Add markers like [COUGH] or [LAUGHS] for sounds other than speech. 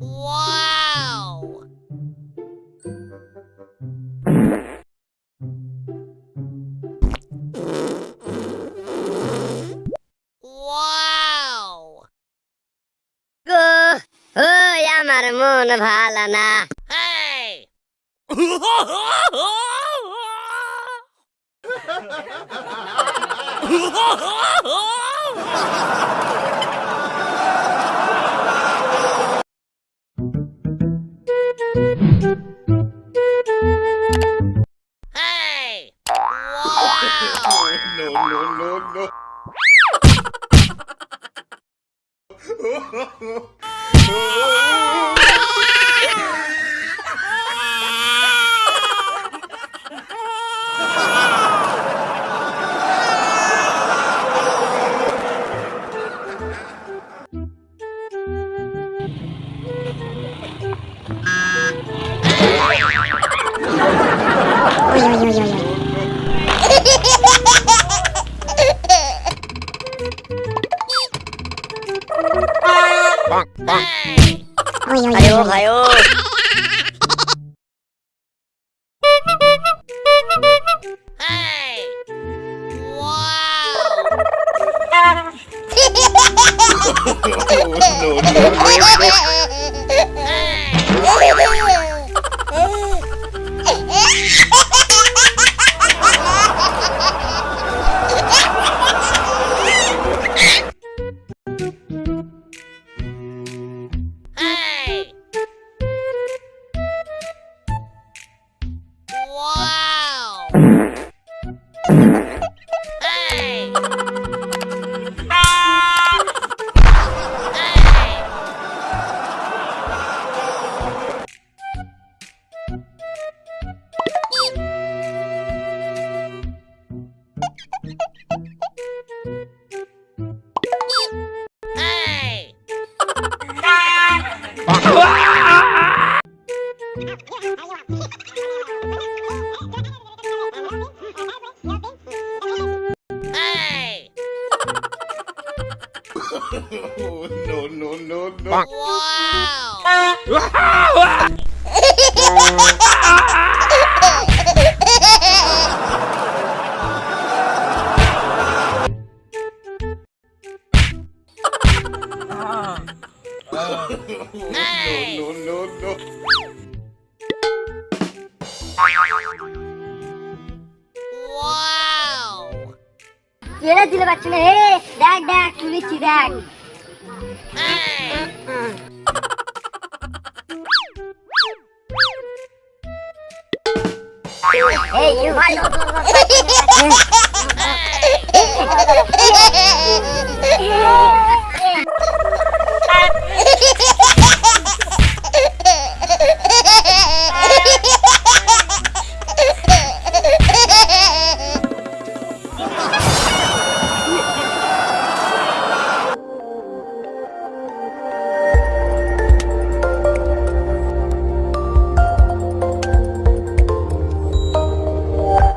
Wow! আমার মন ভালো না। Hey! [LAUGHS] Bonk, bonk. Hey! Aliwo kayo! No, no, no, no. Wow! No, no, no, no. ছেড়ে দিতে পারছি না হে দেখ দেখ শুনেছি দেখ Hey, you!